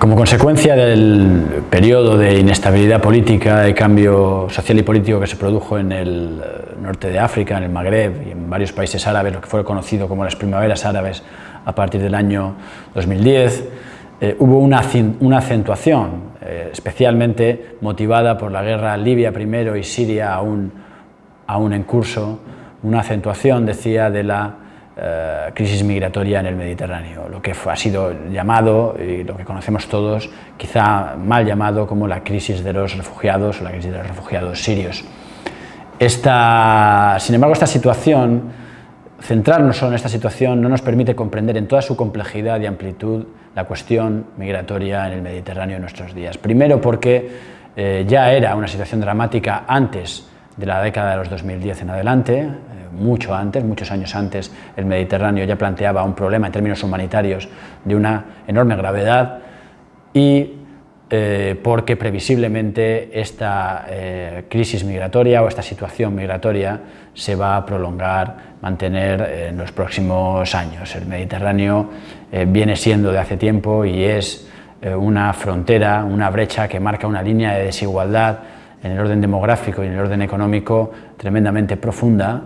Como consecuencia del periodo de inestabilidad política, de cambio social y político que se produjo en el norte de África, en el Magreb y en varios países árabes, lo que fue conocido como las primaveras árabes a partir del año 2010, eh, hubo una, una acentuación, eh, especialmente motivada por la guerra Libia primero y Siria aún, aún en curso, una acentuación, decía, de la eh, crisis migratoria en el Mediterráneo, lo que ha sido llamado, y lo que conocemos todos, quizá mal llamado como la crisis de los refugiados o la crisis de los refugiados sirios. Esta, sin embargo, esta situación, centrarnos solo en esta situación, no nos permite comprender en toda su complejidad y amplitud la cuestión migratoria en el Mediterráneo en nuestros días. Primero porque eh, ya era una situación dramática antes de la década de los 2010 en adelante, mucho antes, muchos años antes, el Mediterráneo ya planteaba un problema en términos humanitarios de una enorme gravedad y eh, porque previsiblemente esta eh, crisis migratoria o esta situación migratoria se va a prolongar, mantener en los próximos años. El Mediterráneo eh, viene siendo de hace tiempo y es una frontera, una brecha que marca una línea de desigualdad en el orden demográfico y en el orden económico tremendamente profunda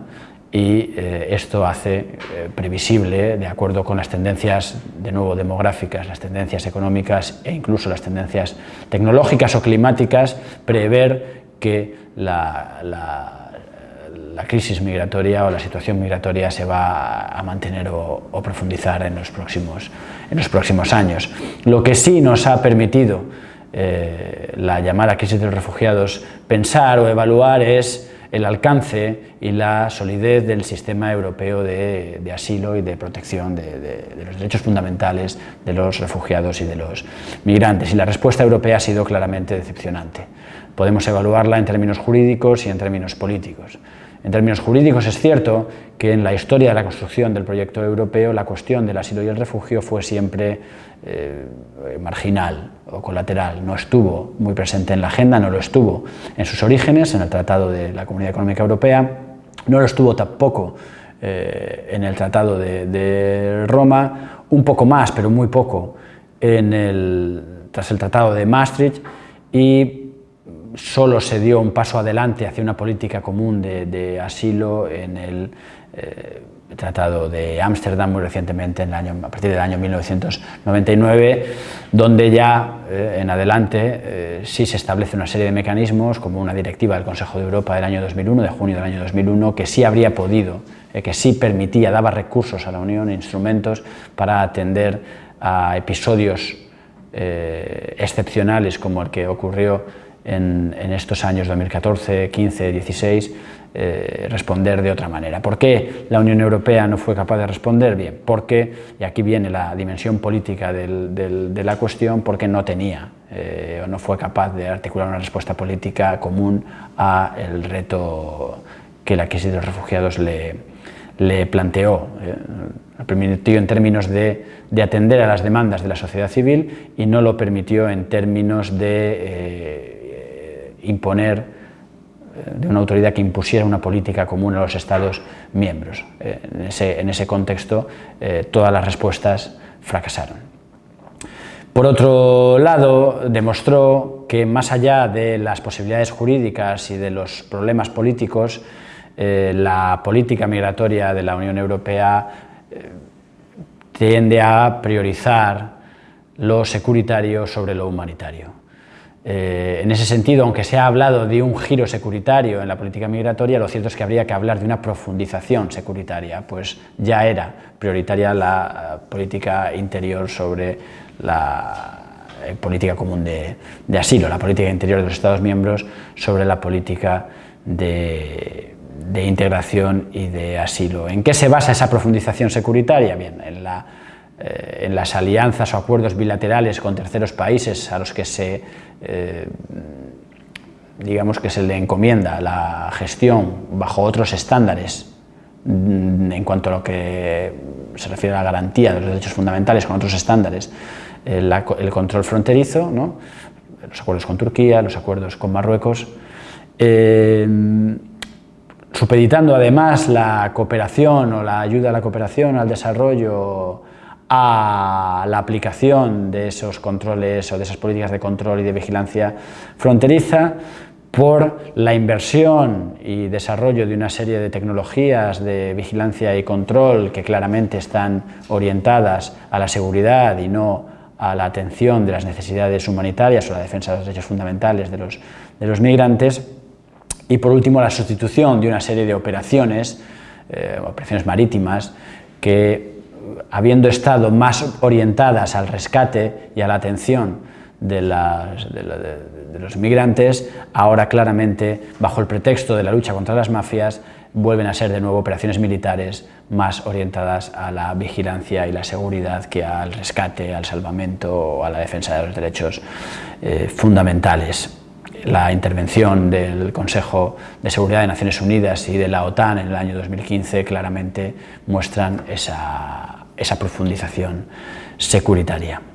y eh, esto hace eh, previsible, de acuerdo con las tendencias de nuevo demográficas, las tendencias económicas e incluso las tendencias tecnológicas o climáticas, prever que la, la, crisis migratoria o la situación migratoria se va a mantener o, profundizar en los, próximos, en los próximos años. Lo que sí nos ha permitido eh, la llamada crisis de los refugiados pensar o evaluar es el alcance y la solidez del sistema europeo de, asilo y de protección de, los derechos fundamentales de los refugiados y de los migrantes. Y la respuesta europea ha sido claramente decepcionante. Podemos evaluarla en términos jurídicos y en términos políticos. En términos jurídicos es cierto que en la historia de la construcción del proyecto europeo la cuestión del asilo y el refugio fue siempre eh, marginal o colateral, no estuvo muy presente en la agenda, no lo estuvo en sus orígenes, en el Tratado de la Comunidad Económica Europea, no lo estuvo tampoco eh, en el Tratado de, Roma, un poco más, pero muy poco, en el, tras el Tratado de Maastricht. Y solo se dio un paso adelante hacia una política común de, asilo en el eh, Tratado de Ámsterdam muy recientemente, en el año, a partir del año 1999, donde ya eh, en adelante eh, sí se establece una serie de mecanismos, como una directiva del Consejo de Europa del año 2001, de junio del año 2001, que sí habría podido, que sí permitía, daba recursos a la Unión, instrumentos para atender a episodios excepcionales como el que ocurrió en, estos años 2014, 15, 16, responder de otra manera. ¿Por qué la Unión Europea no fue capaz de responder? Bien, porque, y aquí viene la dimensión política de la cuestión, porque no tenía eh, o no fue capaz de articular una respuesta política común a el reto que la crisis de los refugiados le, planteó. Eh, permitió en términos de, atender a las demandas de la sociedad civil y no lo permitió en términos de eh, imponer eh, de una autoridad que impusiera una política común a los Estados miembros. Eh, en, ese, contexto, eh, todas las respuestas fracasaron. Por otro lado, demostró que más allá de las posibilidades jurídicas y de los problemas políticos, la política migratoria de la Unión Europea tiende a priorizar lo securitario sobre lo humanitario. Eh, en ese sentido, aunque se ha hablado de un giro securitario en la política migratoria, lo cierto es que habría que hablar de una profundización securitaria, pues ya era prioritaria la eh, política interior sobre la eh, política común de, asilo, la política interior de los Estados miembros sobre la política de, de integración y de asilo. ¿En qué se basa esa profundización securitaria? Bien, en la eh, en las alianzas o acuerdos bilaterales con terceros países a los que se, eh, digamos que se le encomienda la gestión bajo otros estándares mm, en cuanto a lo que se refiere a la garantía de los derechos fundamentales con otros estándares, eh, el control fronterizo, los acuerdos con Turquía, los acuerdos con Marruecos, supeditando además la cooperación o la ayuda a la cooperación, al desarrollo, a la aplicación de esos controles o de esas políticas de control y de vigilancia fronteriza, por la inversión y desarrollo de una serie de tecnologías de vigilancia y control que claramente están orientadas a la seguridad y no a la atención de las necesidades humanitarias o la defensa de los derechos fundamentales de los, de los migrantes. Y por último la sustitución de una serie de operaciones, eh, operaciones marítimas que habiendo estado más orientadas al rescate y a la atención de, los migrantes, ahora claramente, bajo el pretexto de la lucha contra las mafias, vuelven a ser de nuevo operaciones militares más orientadas a la vigilancia y la seguridad que al rescate, al salvamento o a la defensa de los derechos eh, fundamentales. La intervención del Consejo de Seguridad de Naciones Unidas y de la OTAN en el año 2015 claramente muestran esa profundización securitaria.